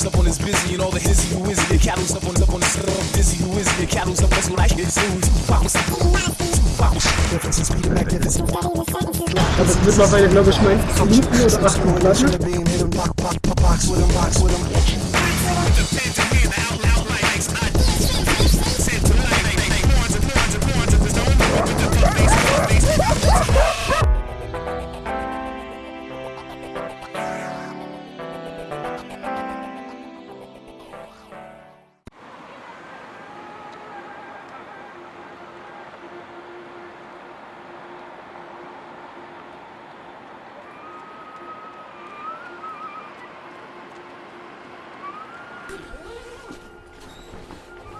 Cattle's up on his busy and all the hissy who is it? Your cattle's up on up on his dizzy who is it? Your cattle's up, that's what I to. Two bounce, two bounce. Difference in speed and magnificent. Ist mittlerweile, glaube ich, mein siebten oder achten Platte.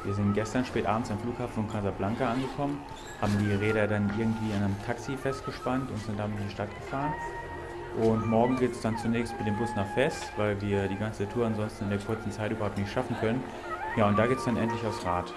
Wir sind gestern spät abends am Flughafen von Casablanca angekommen, haben die Räder dann irgendwie an einem Taxi festgespannt und sind damit in die Stadt gefahren. Und morgen geht es dann zunächst mit dem Bus nach Fes, weil wir die ganze Tour ansonsten in der kurzen Zeit überhaupt nicht schaffen können. Ja, und da geht es dann endlich aufs Rad.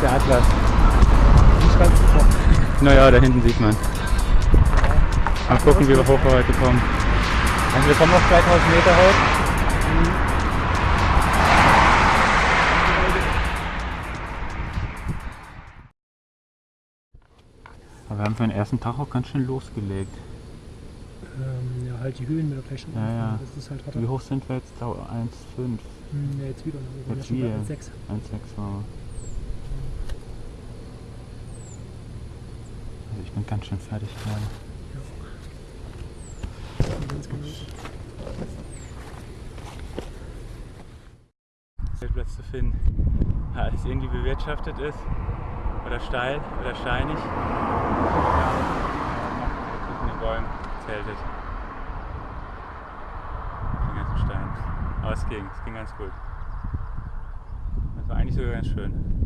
Der Atlas. Nicht ganz. Naja, da hinten sieht man. Mal gucken, wie wir hoch wir heute kommen. Also wir kommen auf 2000 Meter hoch. Aber wir haben für den ersten Tag auch ganz schön losgelegt. Ähm, ja, halt die Höhen mit der Fläche. Ja, ja. Das ist halt. Wie hoch sind wir jetzt? 1,5. Hm, ja, jetzt wieder. Jetzt wieder. bei 6. 1,6 war. Also ich bin ganz schön fertig gerade. Stellplatz zu finden. Alles irgendwie bewirtschaftet ist. Oder steil oder steinig. Ja, zwischen den Bäumen zeltet. Den ganzen Stein. Aber es ging, es ging ganz gut. Das war eigentlich sogar ganz schön.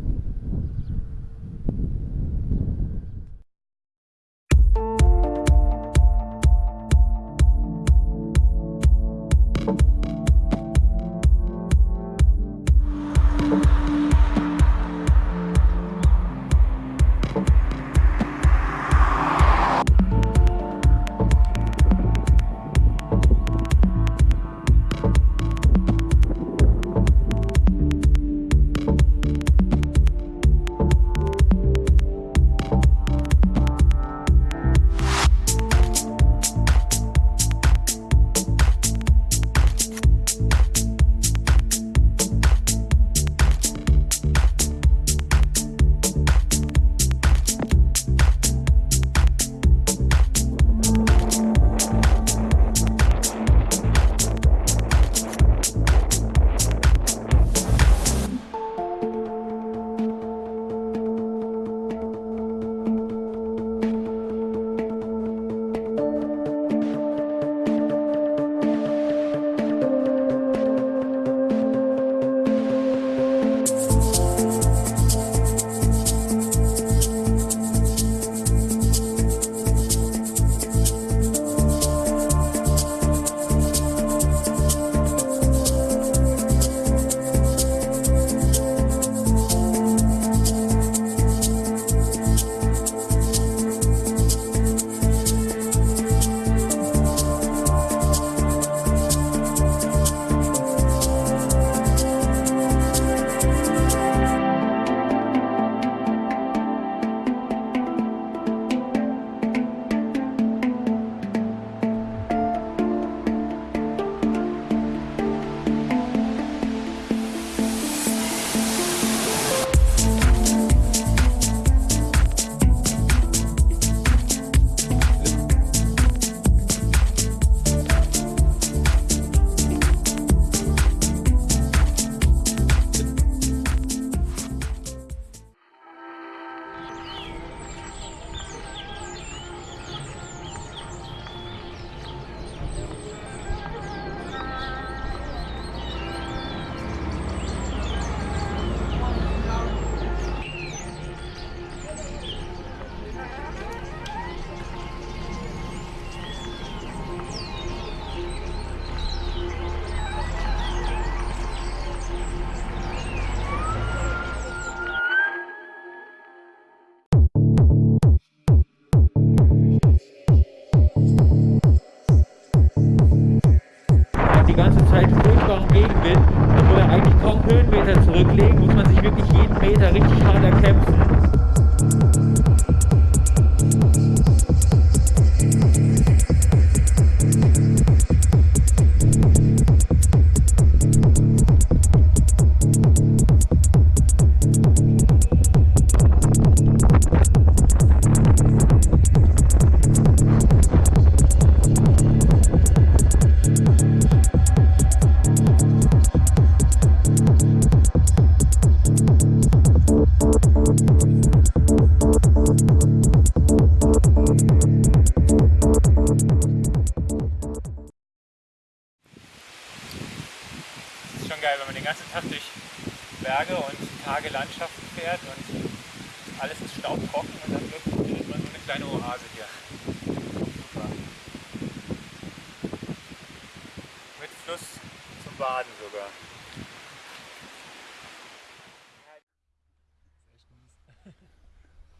Baden sogar.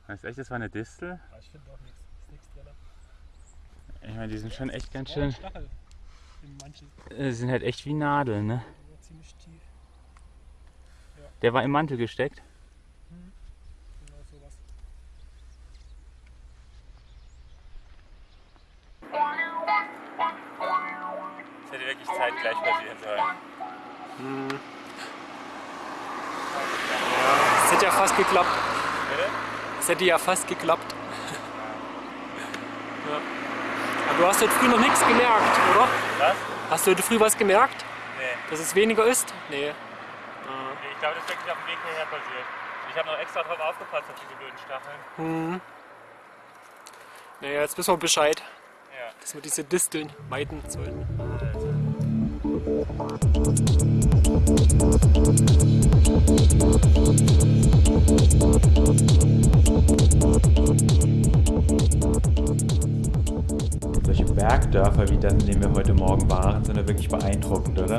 Das ist echt, das war eine Distel. Ich finde auch nichts. Ist nichts drin. Ich meine, die sind schon echt ganz schön. Äh, sind halt echt wie Nadeln, ne? Ziemlich tief. Der war im Mantel gesteckt. Wirklich zeitgleich passieren sollen. Es hätte ja fast geklappt. Es hätte ja fast geklappt. ja. Aber du hast heute früh noch nichts gemerkt, oder? Was? Hast du heute früh was gemerkt? Nee. Dass es weniger ist? Nee. Ich glaube, das ist wirklich auf dem Weg hierher passiert. Ich habe noch extra drauf aufgepasst auf diese blöden Stacheln. Naja, jetzt wissen wir Bescheid, Ja. dass wir diese Disteln meiden sollten. Solche Bergdörfer wie das, in dem wir heute Morgen waren, sind ja wirklich beeindruckend, oder?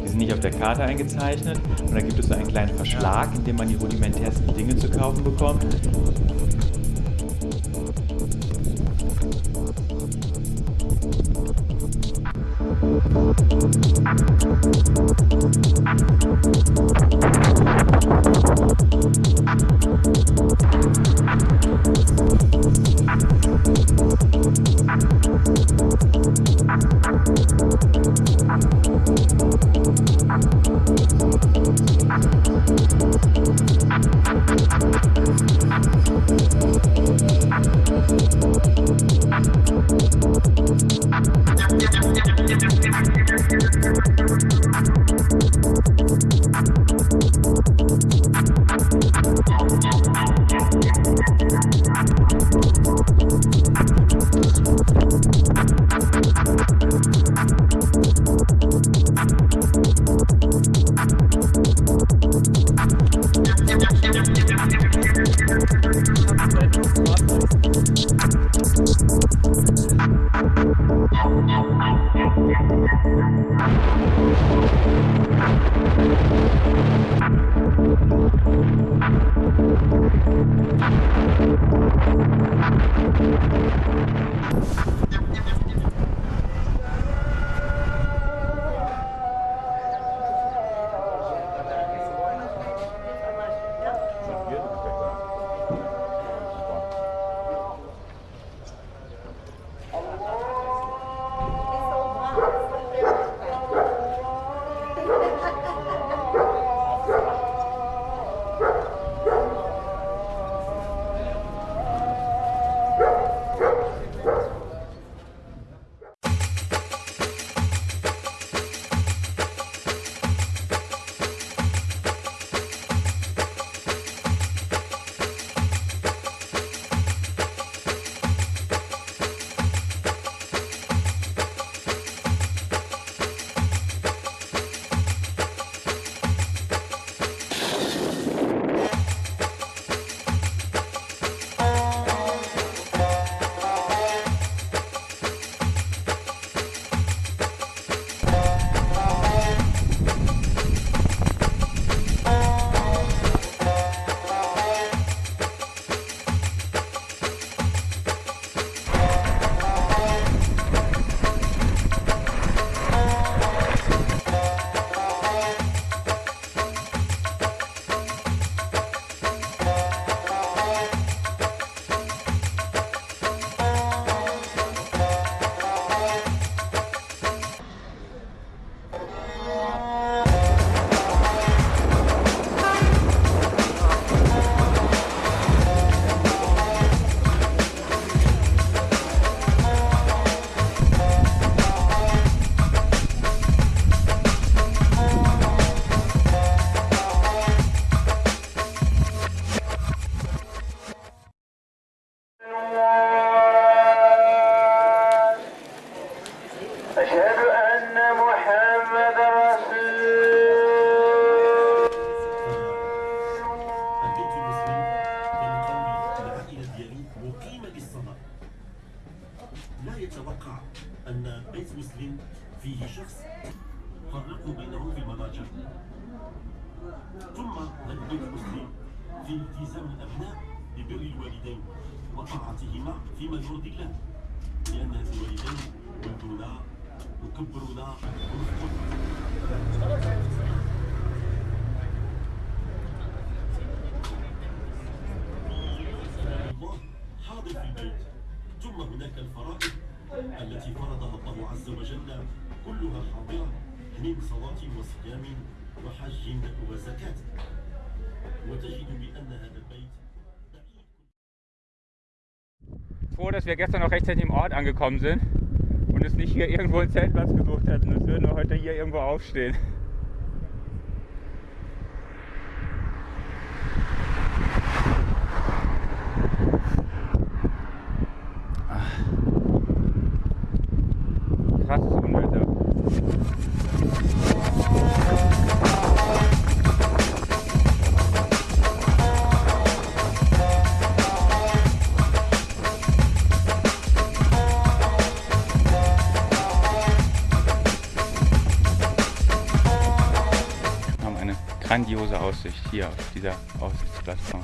Die sind nicht auf der Karte eingezeichnet und da gibt es so einen kleinen Verschlag, in dem man die rudimentärsten Dinge zu kaufen bekommt. Thank you. شخص. فرقوا بينهم في المضاجع. ثم هل بيت مسلم في التزام الأبناء ببر الوالدين وطاعتهما فيما يرضي الله. لأن هذه الوالدين ولدونا وكبرونا في البيت. ثم هناك الفرائض التي فرضها الله عز وجل كلها حاضرة من صلاة وصيام وحج وزكاة وتجد بأن هذا البيت بعيد Froh, dass wir gestern noch rechtzeitig im Ort angekommen sind und es nicht hier irgendwo einen Zeltplatz gesucht hätten. Sonst würden wir heute hier irgendwo aufstehen. Aussicht hier auf dieser Aussichtsplattform.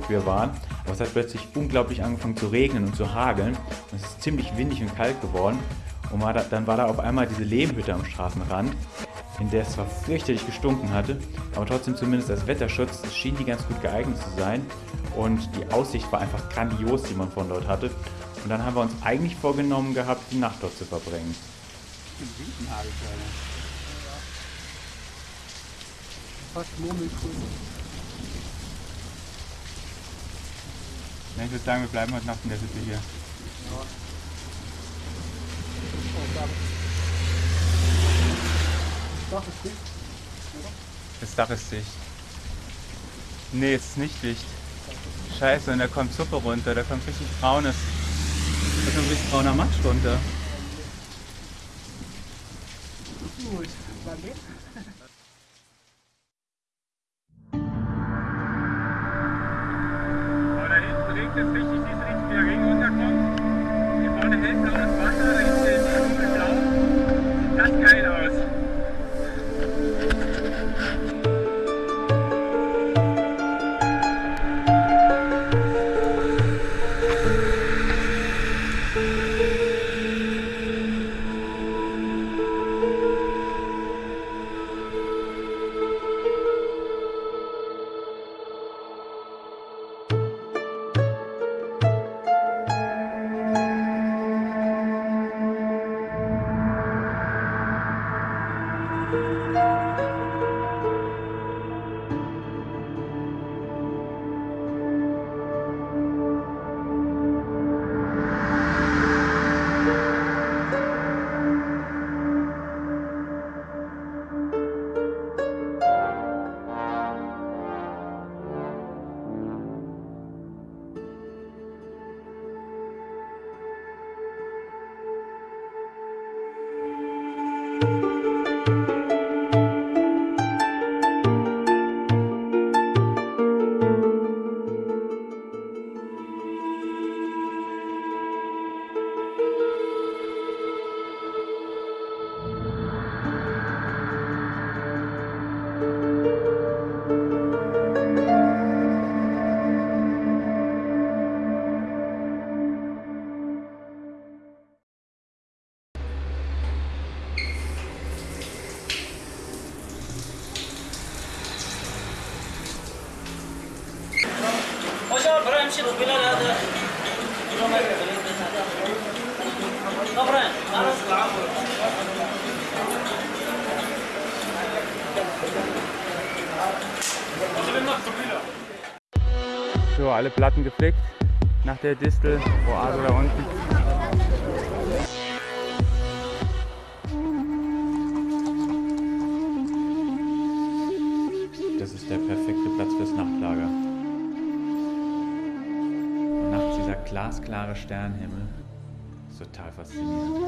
Hoch wir waren, aber es hat plötzlich unglaublich angefangen zu regnen und zu hageln. Und es ist ziemlich windig und kalt geworden. Und war da, dann war da auf einmal diese Lehmhütte am Straßenrand, in der es zwar fürchterlich gestunken hatte, aber trotzdem zumindest als Wetterschutz schien die ganz gut geeignet zu sein. Und die Aussicht war einfach grandios, die man von dort hatte. Und dann haben wir uns eigentlich vorgenommen gehabt, die Nacht dort zu verbringen. Fast Murmelgrün. Ich würde sagen, wir bleiben heute Nacht in der Hütte hier. Oh, da. Dach ist dicht. Das Dach ist dicht. Nee, es ist nicht dicht. Scheiße, und da kommt Suppe runter, da kommt richtig braunes. Da kommt richtig brauner Matsch runter. Gut. Wann regnet es siehst du richtig, wie der Regen runterkommt. Hier vorne hellblaues Wasser, Música So, alle Platten geflickt nach der Distel. Oase da unten. Das ist der perfekte Platz fürs Nachtlager. Und nachts dieser glasklare Sternenhimmel. Ist total faszinierend.